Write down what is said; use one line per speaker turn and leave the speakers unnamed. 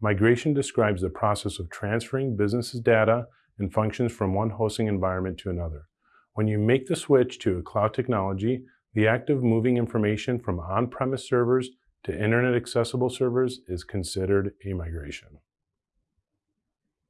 Migration describes the process of transferring businesses' data and functions from one hosting environment to another. When you make the switch to a cloud technology, the act of moving information from on-premise servers to internet accessible servers is considered a migration.